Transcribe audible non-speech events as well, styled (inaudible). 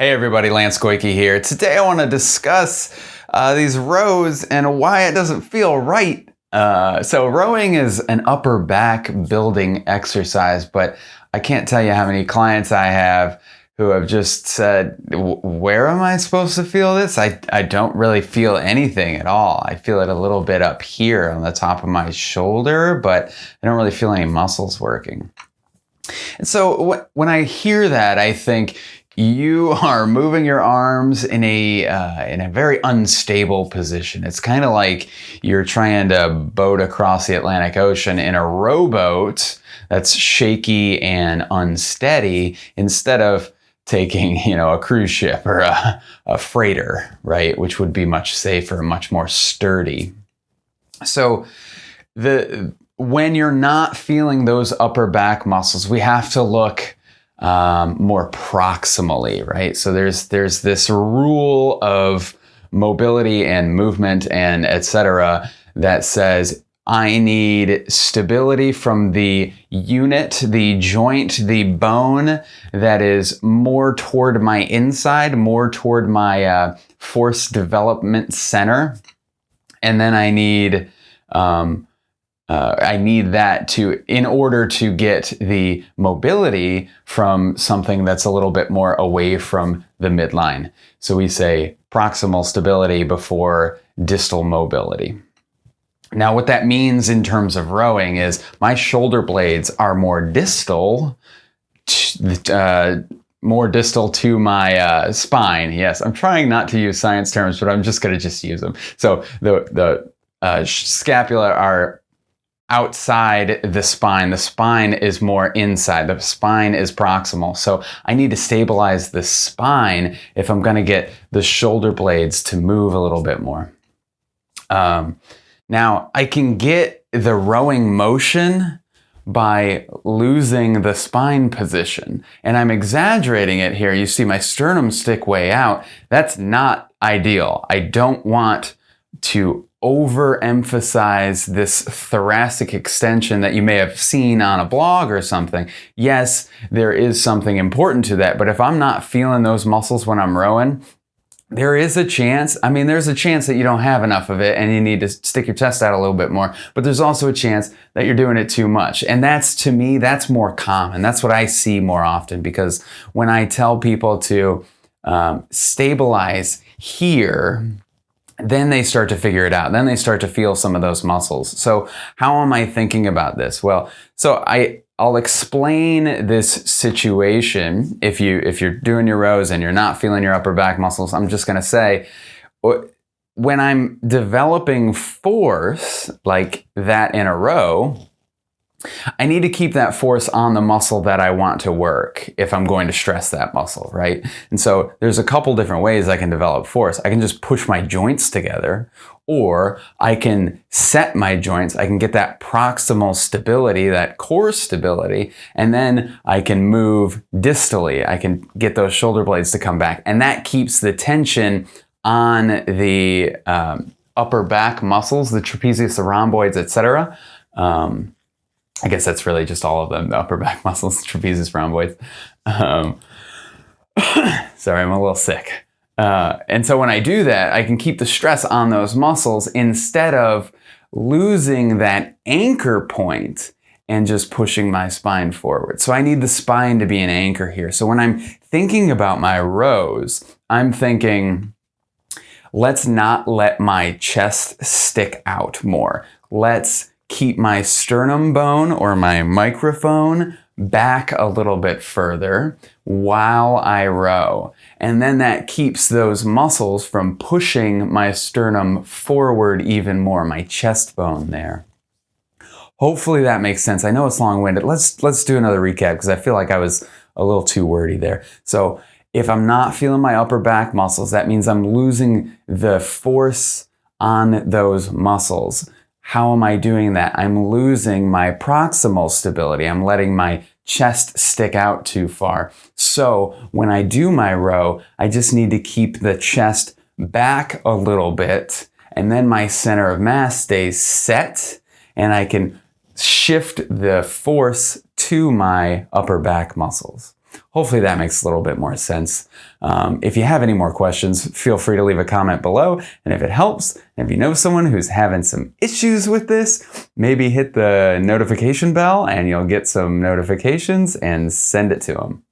Hey everybody, Lance Goyke here. Today I want to discuss uh, these rows and why it doesn't feel right. Uh, so rowing is an upper back building exercise, but I can't tell you how many clients I have who have just said, where am I supposed to feel this? I, I don't really feel anything at all. I feel it a little bit up here on the top of my shoulder, but I don't really feel any muscles working. And so when I hear that, I think, you are moving your arms in a uh, in a very unstable position. It's kind of like you're trying to boat across the Atlantic Ocean in a rowboat that's shaky and unsteady instead of taking you know a cruise ship or a, a freighter, right, which would be much safer, much more sturdy. So the when you're not feeling those upper back muscles, we have to look um, more proximally, right? So there's there's this rule of mobility and movement and etc. that says I need stability from the unit, the joint, the bone that is more toward my inside, more toward my uh, force development center. And then I need um, uh, I need that to, in order to get the mobility from something that's a little bit more away from the midline. So we say proximal stability before distal mobility. Now what that means in terms of rowing is my shoulder blades are more distal, uh, more distal to my uh, spine. Yes, I'm trying not to use science terms, but I'm just going to just use them. So the, the uh, scapula are outside the spine. The spine is more inside. The spine is proximal. So I need to stabilize the spine if I'm going to get the shoulder blades to move a little bit more. Um, now I can get the rowing motion by losing the spine position. And I'm exaggerating it here. You see my sternum stick way out. That's not ideal. I don't want to overemphasize this thoracic extension that you may have seen on a blog or something. Yes, there is something important to that, but if I'm not feeling those muscles when I'm rowing, there is a chance, I mean, there's a chance that you don't have enough of it and you need to stick your chest out a little bit more, but there's also a chance that you're doing it too much. And that's, to me, that's more common. That's what I see more often because when I tell people to um, stabilize here, then they start to figure it out. Then they start to feel some of those muscles. So how am I thinking about this? Well, so I, I'll explain this situation. If you, if you're doing your rows and you're not feeling your upper back muscles, I'm just going to say, uh, when I'm developing force like that in a row, I need to keep that force on the muscle that I want to work if I'm going to stress that muscle, right? And so there's a couple different ways I can develop force. I can just push my joints together or I can set my joints. I can get that proximal stability, that core stability, and then I can move distally. I can get those shoulder blades to come back. And that keeps the tension on the um, upper back muscles, the trapezius, the rhomboids, etc. Um, I guess that's really just all of them, the upper back (laughs) muscles, trapezius rhomboids. Um, (coughs) sorry, I'm a little sick. Uh, and so when I do that, I can keep the stress on those muscles instead of losing that anchor point and just pushing my spine forward. So I need the spine to be an anchor here. So when I'm thinking about my rows, I'm thinking, let's not let my chest stick out more. Let's keep my sternum bone or my microphone back a little bit further while I row. And then that keeps those muscles from pushing my sternum forward even more, my chest bone there. Hopefully that makes sense. I know it's long-winded. Let's, let's do another recap because I feel like I was a little too wordy there. So if I'm not feeling my upper back muscles, that means I'm losing the force on those muscles. How am I doing that? I'm losing my proximal stability. I'm letting my chest stick out too far. So when I do my row, I just need to keep the chest back a little bit and then my center of mass stays set and I can shift the force to my upper back muscles. Hopefully that makes a little bit more sense. Um, if you have any more questions, feel free to leave a comment below. And if it helps, if you know someone who's having some issues with this, maybe hit the notification bell and you'll get some notifications and send it to them.